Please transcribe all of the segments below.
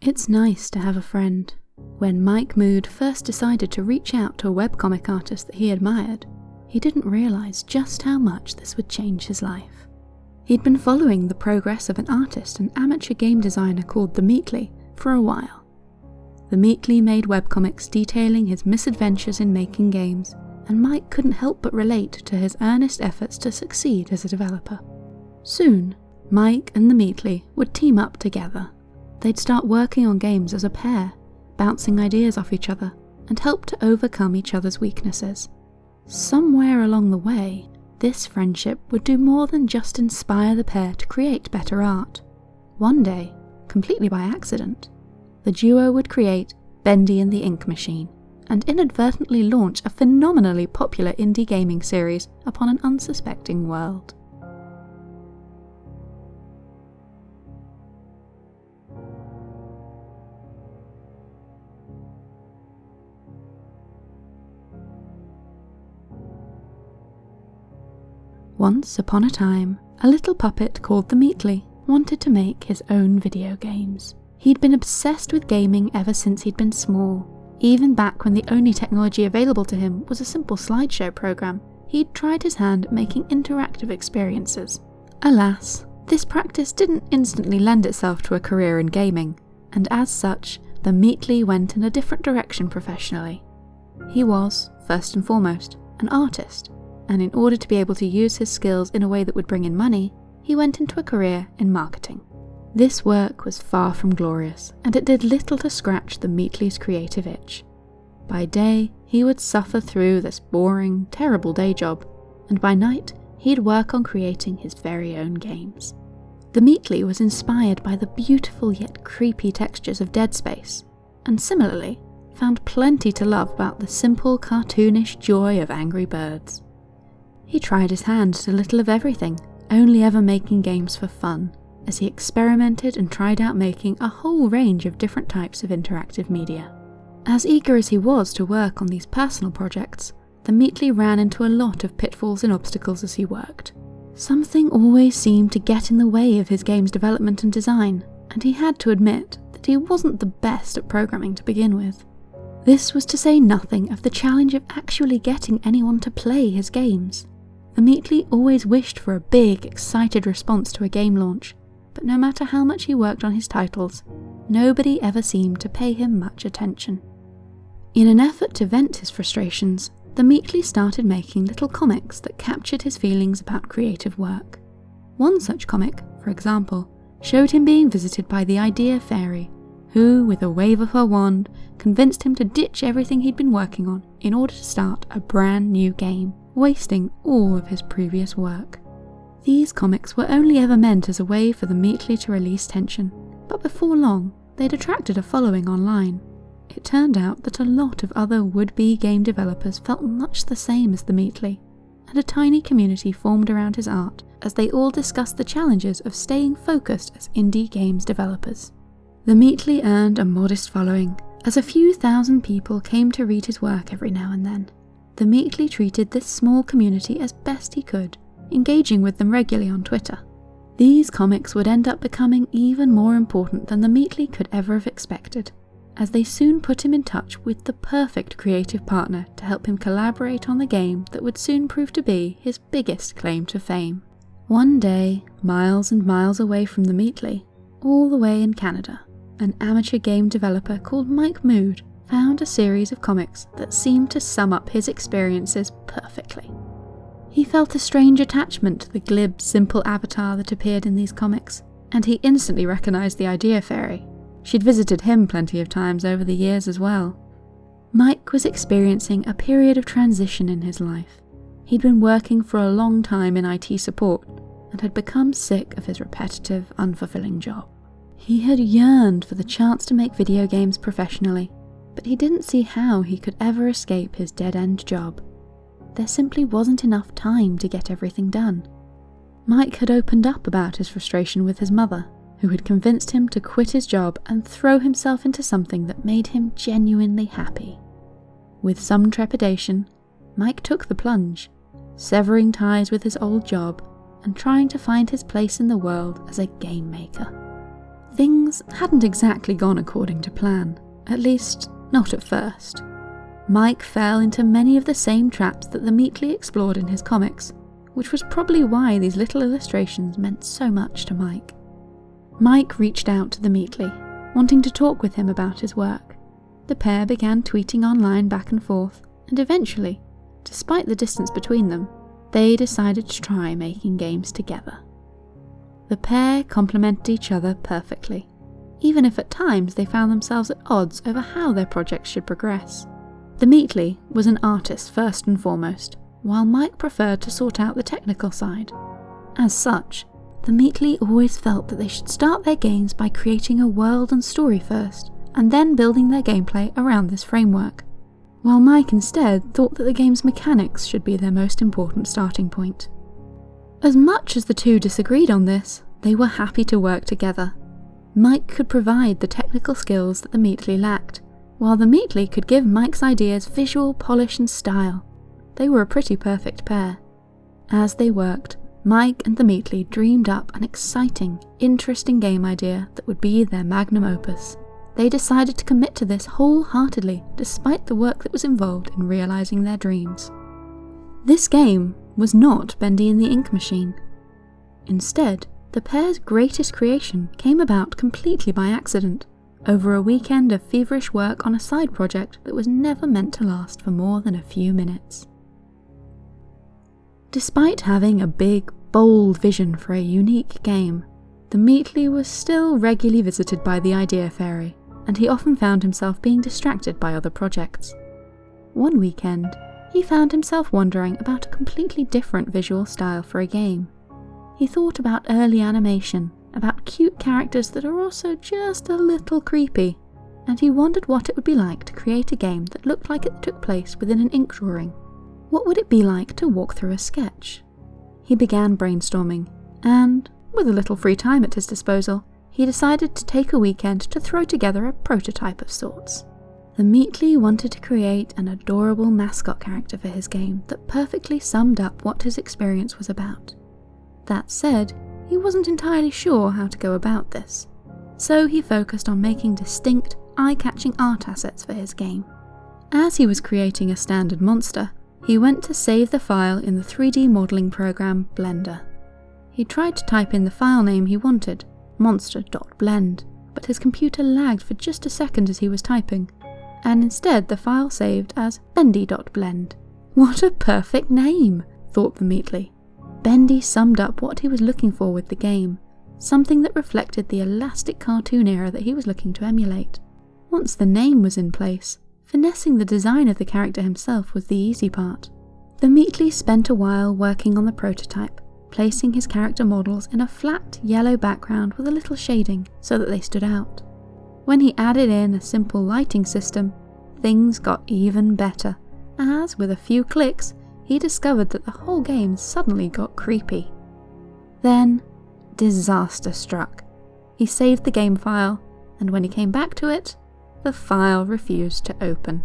It's nice to have a friend. When Mike Mood first decided to reach out to a webcomic artist that he admired, he didn't realise just how much this would change his life. He'd been following the progress of an artist and amateur game designer called The Meatly for a while. The Meatly made webcomics detailing his misadventures in making games, and Mike couldn't help but relate to his earnest efforts to succeed as a developer. Soon, Mike and the Meatly would team up together. They'd start working on games as a pair, bouncing ideas off each other, and help to overcome each other's weaknesses. Somewhere along the way, this friendship would do more than just inspire the pair to create better art. One day, completely by accident, the duo would create Bendy and the Ink Machine, and inadvertently launch a phenomenally popular indie gaming series upon an unsuspecting world. Once upon a time, a little puppet called the Meatly wanted to make his own video games. He'd been obsessed with gaming ever since he'd been small. Even back when the only technology available to him was a simple slideshow program, he'd tried his hand at making interactive experiences. Alas, this practice didn't instantly lend itself to a career in gaming, and as such, the Meatly went in a different direction professionally. He was, first and foremost, an artist, and in order to be able to use his skills in a way that would bring in money, he went into a career in marketing. This work was far from glorious, and it did little to scratch the Meatly's creative itch. By day, he would suffer through this boring, terrible day job, and by night, he'd work on creating his very own games. The Meatly was inspired by the beautiful yet creepy textures of Dead Space, and similarly, found plenty to love about the simple cartoonish joy of Angry Birds. He tried his hand at a little of everything, only ever making games for fun, as he experimented and tried out making a whole range of different types of interactive media. As eager as he was to work on these personal projects, the Meatly ran into a lot of pitfalls and obstacles as he worked. Something always seemed to get in the way of his game's development and design, and he had to admit that he wasn't the best at programming to begin with. This was to say nothing of the challenge of actually getting anyone to play his games. The Meatly always wished for a big, excited response to a game launch, but no matter how much he worked on his titles, nobody ever seemed to pay him much attention. In an effort to vent his frustrations, the Meatly started making little comics that captured his feelings about creative work. One such comic, for example, showed him being visited by the Idea Fairy, who, with a wave of her wand, convinced him to ditch everything he'd been working on in order to start a brand new game wasting all of his previous work. These comics were only ever meant as a way for the Meatly to release tension, but before long, they'd attracted a following online. It turned out that a lot of other would-be game developers felt much the same as the Meatly, and a tiny community formed around his art as they all discussed the challenges of staying focused as indie games developers. The Meatly earned a modest following, as a few thousand people came to read his work every now and then, the Meatly treated this small community as best he could, engaging with them regularly on Twitter. These comics would end up becoming even more important than the Meatly could ever have expected, as they soon put him in touch with the perfect creative partner to help him collaborate on the game that would soon prove to be his biggest claim to fame. One day, miles and miles away from the Meatly, all the way in Canada, an amateur game developer called Mike Mood found a series of comics that seemed to sum up his experiences perfectly. He felt a strange attachment to the glib, simple avatar that appeared in these comics, and he instantly recognised the Idea Fairy. She'd visited him plenty of times over the years as well. Mike was experiencing a period of transition in his life. He'd been working for a long time in IT support and had become sick of his repetitive, unfulfilling job. He had yearned for the chance to make video games professionally, but he didn't see how he could ever escape his dead-end job. There simply wasn't enough time to get everything done. Mike had opened up about his frustration with his mother, who had convinced him to quit his job and throw himself into something that made him genuinely happy. With some trepidation, Mike took the plunge, severing ties with his old job and trying to find his place in the world as a game maker. Things hadn't exactly gone according to plan, at least not at first. Mike fell into many of the same traps that the Meatly explored in his comics, which was probably why these little illustrations meant so much to Mike. Mike reached out to the Meatly, wanting to talk with him about his work. The pair began tweeting online back and forth, and eventually, despite the distance between them, they decided to try making games together. The pair complemented each other perfectly, even if at times they found themselves at odds over how their projects should progress. The Meatly was an artist first and foremost, while Mike preferred to sort out the technical side. As such, the Meatly always felt that they should start their games by creating a world and story first, and then building their gameplay around this framework, while Mike instead thought that the game's mechanics should be their most important starting point. As much as the two disagreed on this, they were happy to work together. Mike could provide the technical skills that the Meatly lacked, while the Meatly could give Mike's ideas visual polish and style. They were a pretty perfect pair. As they worked, Mike and the Meatly dreamed up an exciting, interesting game idea that would be their magnum opus. They decided to commit to this wholeheartedly, despite the work that was involved in realising their dreams. This game was not Bendy and the Ink Machine. Instead, the pair's greatest creation came about completely by accident, over a weekend of feverish work on a side project that was never meant to last for more than a few minutes. Despite having a big, bold vision for a unique game, the Meatly was still regularly visited by the idea fairy, and he often found himself being distracted by other projects. One weekend, he found himself wondering about a completely different visual style for a game. He thought about early animation, about cute characters that are also just a little creepy, and he wondered what it would be like to create a game that looked like it took place within an ink drawing. What would it be like to walk through a sketch? He began brainstorming, and, with a little free time at his disposal, he decided to take a weekend to throw together a prototype of sorts. The Meatly wanted to create an adorable mascot character for his game that perfectly summed up what his experience was about. That said, he wasn't entirely sure how to go about this, so he focused on making distinct, eye-catching art assets for his game. As he was creating a standard monster, he went to save the file in the 3D modelling program Blender. He tried to type in the file name he wanted, monster.blend, but his computer lagged for just a second as he was typing, and instead the file saved as bendy.blend. What a perfect name, thought the Meatly. Bendy summed up what he was looking for with the game, something that reflected the elastic cartoon era that he was looking to emulate. Once the name was in place, Finessing the design of the character himself was the easy part. The Meatly spent a while working on the prototype, placing his character models in a flat yellow background with a little shading so that they stood out. When he added in a simple lighting system, things got even better, as with a few clicks, he discovered that the whole game suddenly got creepy. Then, disaster struck. He saved the game file, and when he came back to it, the file refused to open.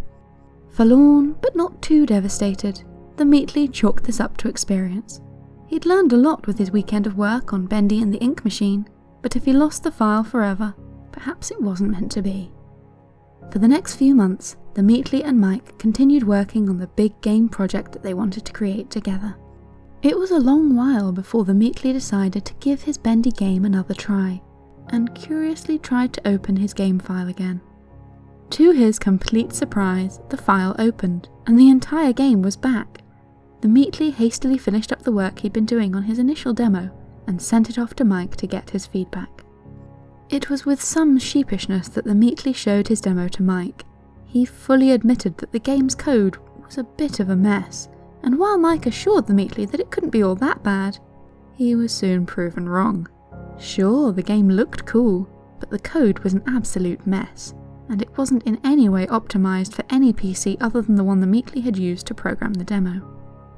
Forlorn, but not too devastated, the Meatly chalked this up to experience. He'd learned a lot with his weekend of work on Bendy and the ink machine, but if he lost the file forever, perhaps it wasn't meant to be. For the next few months, the Meatly and Mike continued working on the big game project that they wanted to create together. It was a long while before the Meatly decided to give his Bendy game another try, and curiously tried to open his game file again. To his complete surprise, the file opened, and the entire game was back. The Meatly hastily finished up the work he'd been doing on his initial demo, and sent it off to Mike to get his feedback. It was with some sheepishness that the Meatly showed his demo to Mike. He fully admitted that the game's code was a bit of a mess, and while Mike assured the Meatly that it couldn't be all that bad, he was soon proven wrong. Sure, the game looked cool, but the code was an absolute mess, and it wasn't in any way optimised for any PC other than the one the Meatly had used to program the demo.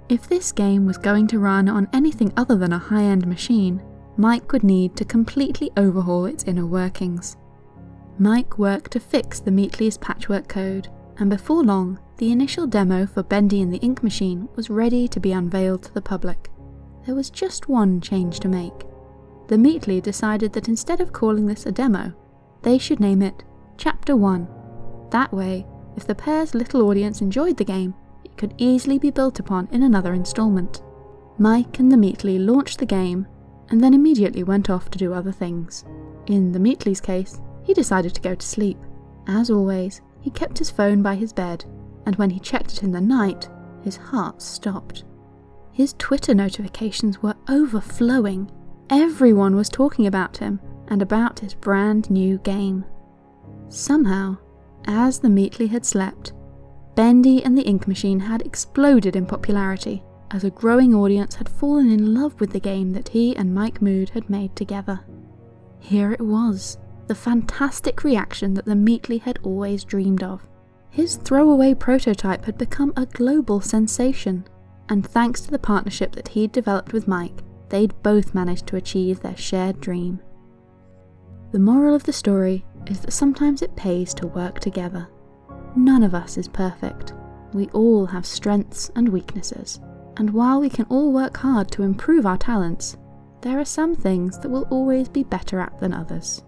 If this game was going to run on anything other than a high-end machine, Mike would need to completely overhaul its inner workings. Mike worked to fix the Meatly's patchwork code, and before long, the initial demo for Bendy and the Ink Machine was ready to be unveiled to the public. There was just one change to make. the Meatly decided that instead of calling this a demo, they should name it Chapter 1. That way, if the pair's little audience enjoyed the game, it could easily be built upon in another instalment. Mike and the Meatly launched the game and then immediately went off to do other things. In the Meatly's case, he decided to go to sleep. As always, he kept his phone by his bed, and when he checked it in the night, his heart stopped. His Twitter notifications were overflowing. Everyone was talking about him and about his brand new game. Somehow, as the Meatly had slept, Bendy and the Ink Machine had exploded in popularity as a growing audience had fallen in love with the game that he and Mike Mood had made together. Here it was, the fantastic reaction that the Meatly had always dreamed of. His throwaway prototype had become a global sensation, and thanks to the partnership that he'd developed with Mike, they'd both managed to achieve their shared dream. The moral of the story is that sometimes it pays to work together. None of us is perfect. We all have strengths and weaknesses, and while we can all work hard to improve our talents, there are some things that we'll always be better at than others.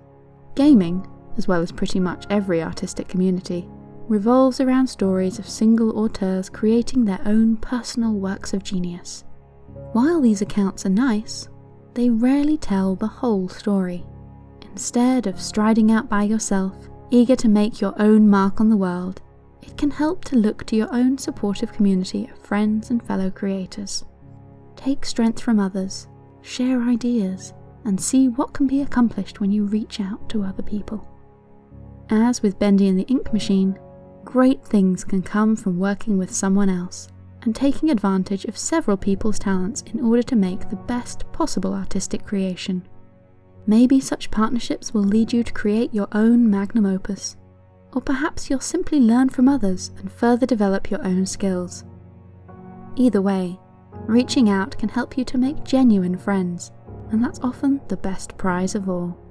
Gaming, as well as pretty much every artistic community, revolves around stories of single auteurs creating their own personal works of genius. While these accounts are nice, they rarely tell the whole story. Instead of striding out by yourself, eager to make your own mark on the world, it can help to look to your own supportive community of friends and fellow creators. Take strength from others, share ideas, and see what can be accomplished when you reach out to other people. As with Bendy and the Ink Machine, great things can come from working with someone else and taking advantage of several people's talents in order to make the best possible artistic creation. Maybe such partnerships will lead you to create your own magnum opus or perhaps you'll simply learn from others and further develop your own skills. Either way, reaching out can help you to make genuine friends, and that's often the best prize of all.